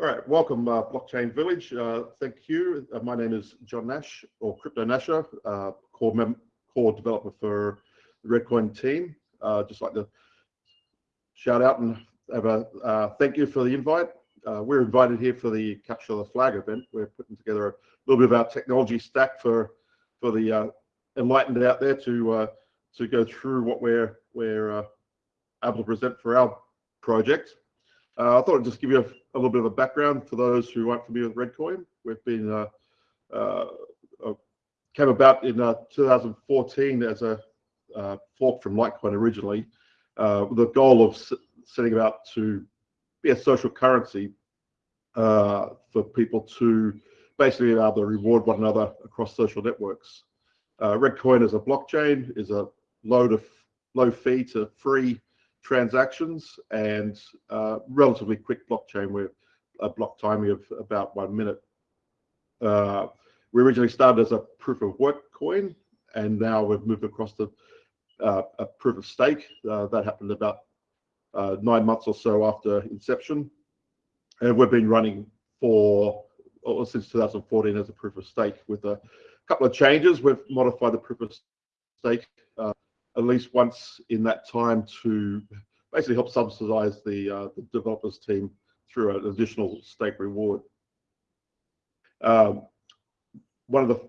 All right, welcome uh, Blockchain Village. Uh, thank you. Uh, my name is John Nash, or Crypto Nasher, uh, core, core developer for the ReddCoin team. Uh, just like to shout out and have a uh, thank you for the invite. we're invited here for the Capture the Flag event. We're putting together a little bit of our technology stack for for the enlightened out there to to go through what we're we're able to present for our project. I thought I'd just give you a, a, little bit of a background for those who aren't familiar with ReddCoin. We've been uh, uh, uh came about in uh, 2014 as a uh, fork from Litecoin originally, with the goal of setting about to be a social currency for people to basically be able to reward one another across social networks. ReddCoin as a blockchain is a low to low fee to free transactions and uh, relatively quick blockchain with a block timing of about one minute. Uh, we originally started as a proof of work coin, and now we've moved across to uh, a proof of stake. That happened about nine months or so after inception, and we've been running for or since 2014 as a proof of stake with a couple of changes. We've modified the proof of stake uh, at least once in that time to basically help subsidize the, uh, the developers team through an additional stake reward. Um, one of the,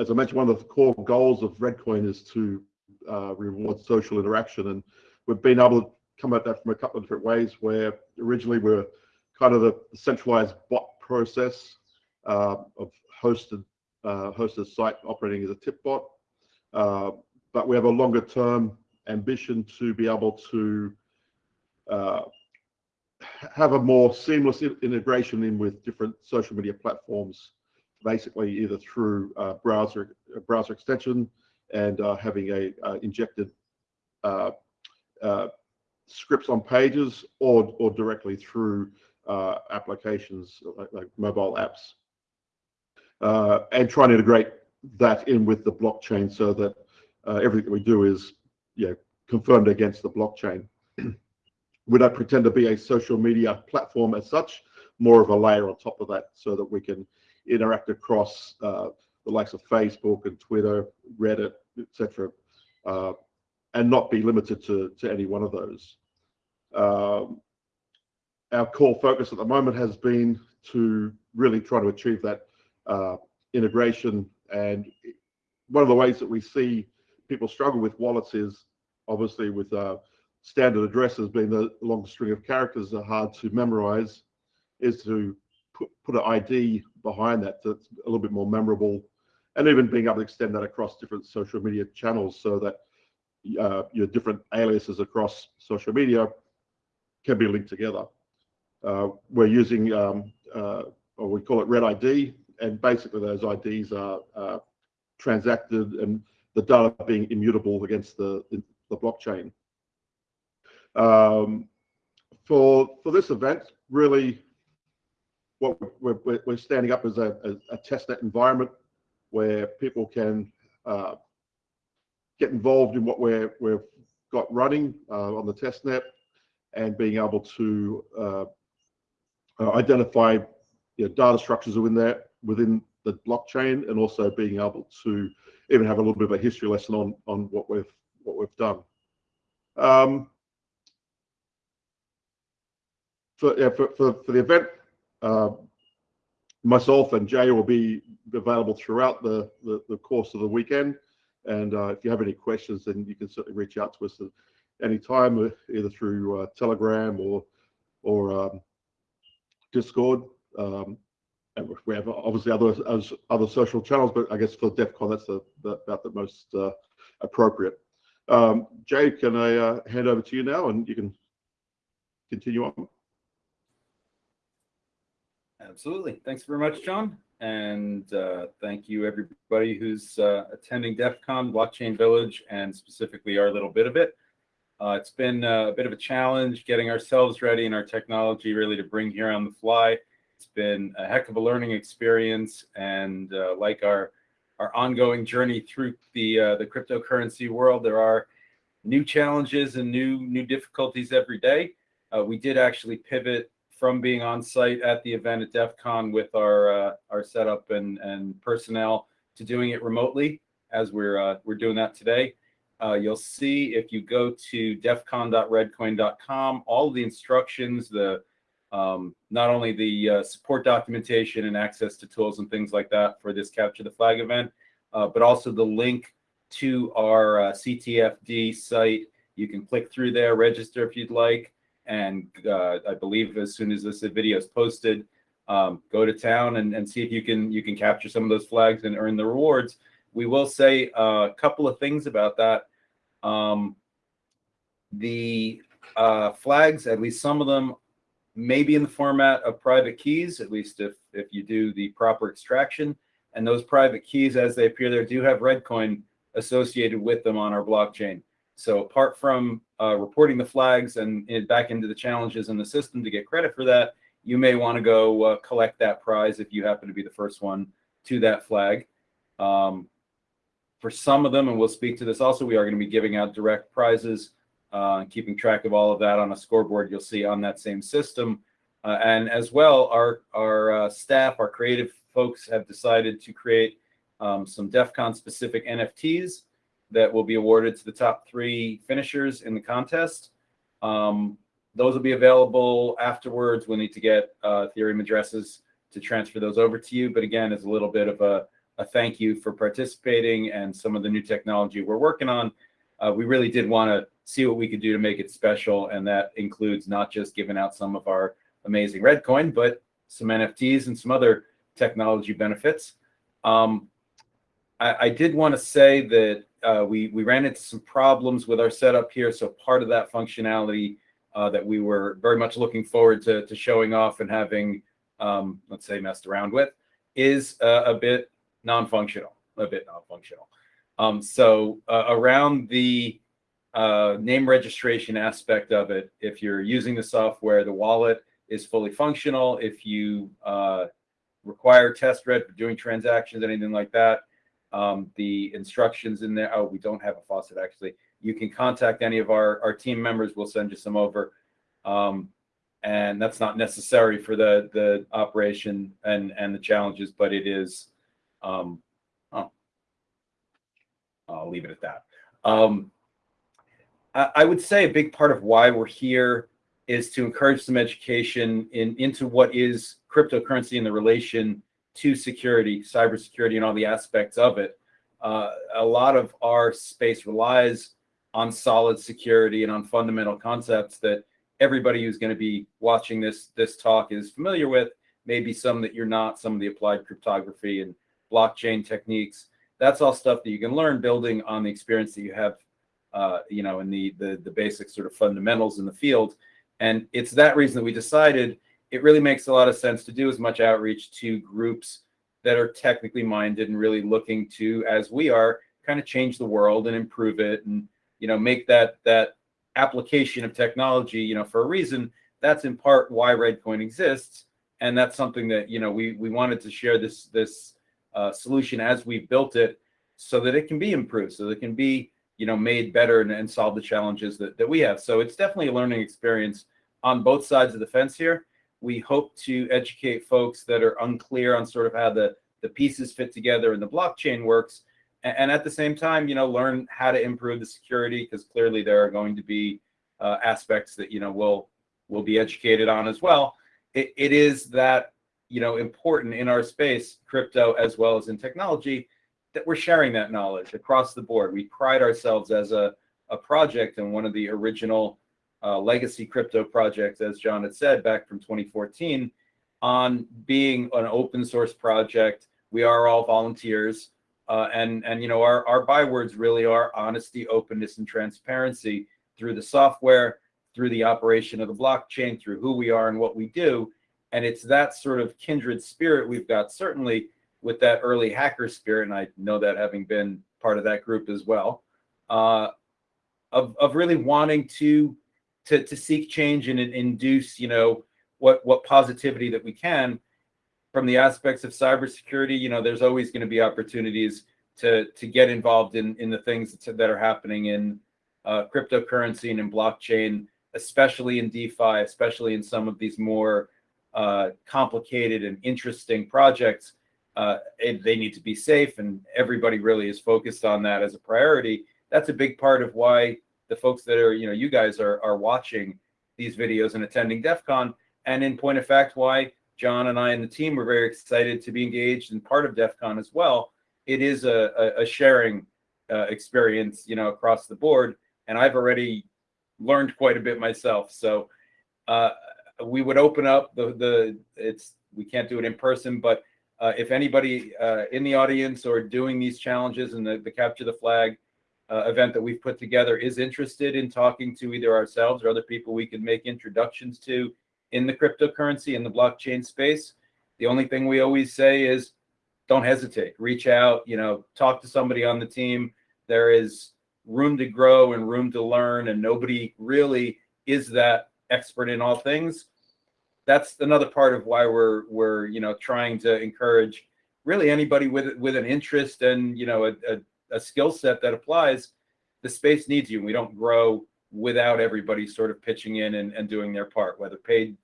as I mentioned, one of the core goals of ReddCoin is to uh, reward social interaction, and we've been able to come at that from a couple of different ways. Where originally we are kind of the centralized bot process uh, of hosted uh, hosted site operating as a tip bot. But we have a longer term ambition to be able to uh, have a more seamless integration in with different social media platforms, basically either through uh, browser browser extension and uh, having a uh, injected uh, uh, scripts on pages or or directly through applications like, like, mobile apps, and trying to integrate that in with the blockchain so that uh, everything we do is know, confirmed against the blockchain. we don't pretend to be a social media platform as such, more of a layer on top of that so that we can interact across uh, the likes of Facebook and Twitter, Reddit, etc., uh, and not be limited to, to any one of those. Um, our core focus at the moment has been to really try to achieve that uh, integration. And one of the ways that we see people struggle with wallets is obviously with uh, standard addresses being the long string of characters are hard to memorize, is to put, put an ID behind that that's a little bit more memorable, and even being able to extend that across different social media channels so that uh, your different aliases across social media can be linked together. Uh, we're using, um, uh, or we call it ReddID, and basically those IDs are uh, transacted and the data being immutable against the, the blockchain. Um, for, for this event, really what we're, we're standing up as a, a, a testnet environment where people can uh, get involved in what we're, we've got running uh, on the testnet and being able to uh, uh identify you know, data structures within there within the blockchain and also being able to even have a little bit of a history lesson on on what we've what we've done. Um, for, yeah, for, for, for the event, uh, myself and Jay will be available throughout the, the, the course of the weekend. And uh, if you have any questions, then you can certainly reach out to us at any time, uh, either through uh, Telegram or or um, Discord. Um, we have obviously other other social channels, but I guess for DEF CON, that's the, the about the most uh, appropriate. Um, Jay, can I uh, hand over to you now, and you can continue on. Absolutely. Thanks very much, John. And uh, thank you, everybody who's uh, attending DEF CON, Blockchain Village, and specifically our little bit of it. Uh, it's been uh, a bit of a challenge getting ourselves ready and our technology really to bring here on the fly. It's been a heck of a learning experience, and uh, like our our ongoing journey through the uh, the cryptocurrency world, there are new challenges and new new difficulties every day. Uh, we did actually pivot from being on site at the event at DEF CON with our uh, our setup and and personnel to doing it remotely as we're uh, we're doing that today. Uh, you'll see if you go to defcon.reddcoin.com, all the instructions, the um, not only the uh, support documentation and access to tools and things like that for this Capture the Flag event, uh, but also the link to our uh, CTFD site. You can click through there, register if you'd like, and uh, I believe as soon as this video is posted, um, go to town and, and see if you can you can capture some of those flags and earn the rewards. We will say a couple of things about that. Um, the uh, flags, at least some of them, may be in the format of private keys, at least if if you do the proper extraction. And those private keys, as they appear there, do have ReddCoin associated with them on our blockchain. So apart from uh, reporting the flags and, and back into the challenges in the system to get credit for that, you may want to go uh, collect that prize if you happen to be the first one to that flag. Um, for some of them, and we'll speak to this also, we are going to be giving out direct prizes, uh, keeping track of all of that on a scoreboard you'll see on that same system. Uh, and as well, our, our uh, staff, our creative folks have decided to create um, some DEF CON specific NFTs that will be awarded to the top three finishers in the contest. Um, those will be available afterwards. We'll need to get uh, Ethereum addresses to transfer those over to you. But again, it's a little bit of a, a thank you for participating and some of the new technology we're working on. Uh, we really did want to see what we could do to make it special. And that includes not just giving out some of our amazing ReddCoin, but some NFTs and some other technology benefits. Um, I, I, did want to say that uh, we we ran into some problems with our setup here. So part of that functionality uh, that we were very much looking forward to, to showing off and having, um, let's say, messed around with, is uh, a bit non-functional, a bit non-functional. Um, so uh, around the uh, name registration aspect of it, if you're using the software, the wallet is fully functional. If you uh, require testred for doing transactions, anything like that, um, the instructions in there. Oh, we don't have a faucet actually. You can contact any of our, our team members. We'll send you some over. Um, and that's not necessary for the, the operation and, and the challenges, but it is, um, oh, I'll leave it at that. Um, I, would say a big part of why we're here is to encourage some education in into what is cryptocurrency and the relation to security, cybersecurity, and all the aspects of it. Uh, a lot of our space relies on solid security and on fundamental concepts that everybody who's going to be watching this this talk is familiar with. Maybe some that you're not. Some of the applied cryptography and blockchain techniques. That's all stuff that you can learn building on the experience that you have, uh, you know, in the, the the basic sort of fundamentals in the field. And it's that reason that we decided it really makes a lot of sense to do as much outreach to groups that are technically minded and really looking to, as we are, kind of change the world and improve it and you know make that that application of technology you know for a reason that's in part why ReddCoin exists and that's something that you know we we wanted to share this this uh, solution as we built it so that it can be improved so that it can be you know made better and, and solve the challenges that, that we have so it's definitely a learning experience on both sides of the fence here we hope to educate folks that are unclear on sort of how the, the pieces fit together and the blockchain works. And, and at the same time, you know, learn how to improve the security because clearly there are going to be uh, aspects that, you know, we'll, we'll be educated on as well. It, it is that, you know, important in our space, crypto as well as in technology, that we're sharing that knowledge across the board. We pride ourselves as a, a project and one of the original uh, legacy crypto projects, as John had said back from 2014, on being an open source project. We are all volunteers. Uh, and, and, you know, our, our bywords really are honesty, openness, and transparency through the software, through the operation of the blockchain, through who we are and what we do. And it's that sort of kindred spirit we've got, certainly with that early hacker spirit, and I know that having been part of that group as well, uh, of, of really wanting to to, to seek change and, and induce, you know, what, what positivity that we can from the aspects of cybersecurity. You know, there's always going to be opportunities to, to get involved in, in the things that are happening in uh, cryptocurrency and in blockchain especially in DeFi, especially in some of these more uh, complicated and interesting projects, uh, they need to be safe, and everybody really is focused on that as a priority. That's a big part of why the folks that are, you know, you guys are are watching these videos and attending DEF CON. And in point of fact, why John and I and the team were very excited to be engaged and part of DEF CON as well. It is a, a, a sharing uh, experience, you know, across the board. And I've already learned quite a bit myself. So uh, we would open up the, the, it's, we can't do it in person, but uh, if anybody uh, in the audience or doing these challenges and the, the capture the flag uh, event that we've put together is interested in talking to either ourselves or other people we can make introductions to in the cryptocurrency in the blockchain space, the only thing we always say is don't hesitate. Reach out, you know, talk to somebody on the team. There is room to grow and room to learn, and nobody really is that expert in all things. That's another part of why we're we're you know trying to encourage really anybody with with an interest and you know a, a, a skill set that applies. The space needs you. We don't grow without everybody sort of pitching in and, and doing their part, whether paid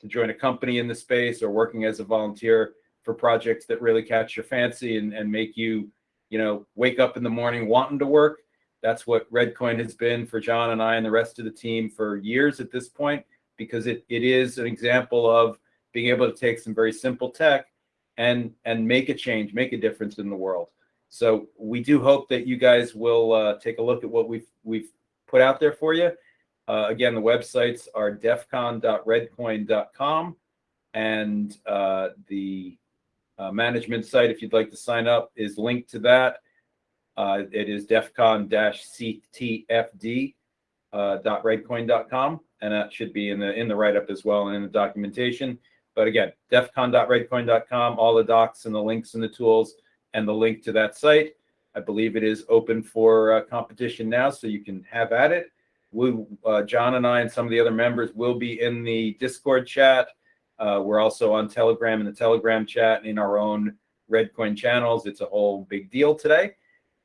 to join a company in the space or working as a volunteer for projects that really catch your fancy and, and make you, you know, wake up in the morning wanting to work. That's what ReddCoin has been for John and I and the rest of the team for years at this point, because it, it is an example of being able to take some very simple tech and and make a change, make a difference in the world. So we do hope that you guys will uh, take a look at what we've we've put out there for you. Uh, again, the websites are defcon.reddcoin.com and uh, the uh, management site, if you'd like to sign up, is linked to that. Uh, it is defcon-ctfd.reddcoin.com, uh, and that should be in the in the write-up as well and in the documentation. But again, defcon.reddcoin.com, all the docs and the links and the tools and the link to that site. I believe it is open for uh, competition now, so you can have at it. We, uh, John and I and some of the other members will be in the Discord chat. Uh, we're also on Telegram in the Telegram chat and in our own ReddCoin channels. It's a whole big deal today.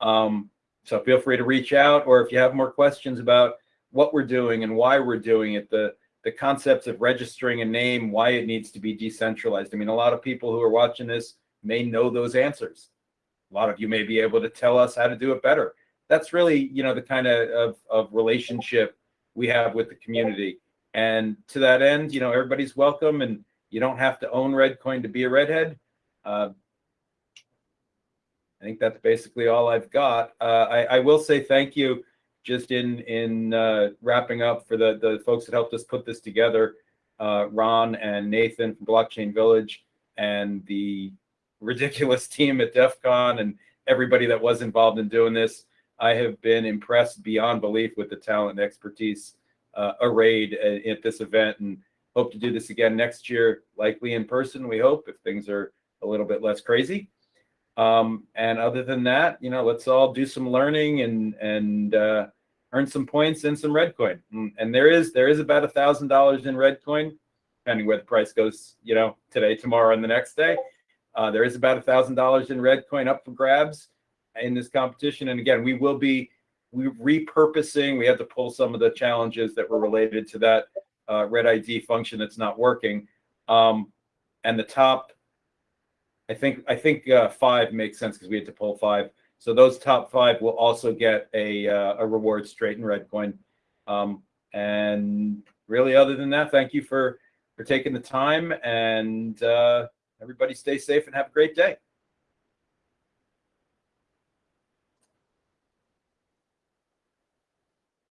Um, so feel free to reach out, or if you have more questions about what we're doing and why we're doing it, the the concepts of registering a name, why it needs to be decentralized. I mean, a lot of people who are watching this may know those answers a lot of you may be able to tell us how to do it better. That's really, you know, the kind of, of, of relationship we have with the community. And to that end, you know, everybody's welcome and you don't have to own ReddCoin to be a redhead. Uh, I think that's basically all I've got. Uh, I, I, will say thank you just in in uh, wrapping up for the, the folks that helped us put this together, uh, Ron and Nathan from Blockchain Village and the ridiculous team at DEF CON and everybody that was involved in doing this. I have been impressed beyond belief with the talent and expertise uh, arrayed at, at, this event and hope to do this again next year, likely in person, we hope, if things are a little bit less crazy. Um, and other than that, you know, let's all do some learning and and uh, earn some points and some ReddCoin. and there is there is about a thousand dollars in ReddCoin, depending where the price goes, you know, today, tomorrow, and the next day. Uh, there is about a thousand dollars in ReddCoin up for grabs in this competition. And again, we will be we repurposing. We have to pull some of the challenges that were related to that uh, ReddID function that's not working. Um, and the top, I think I think uh, five makes sense because we had to pull five. So those top five will also get a uh, a reward straight in ReddCoin. Um, and really, other than that, thank you for for taking the time and. Uh, everybody stay safe and have a great day.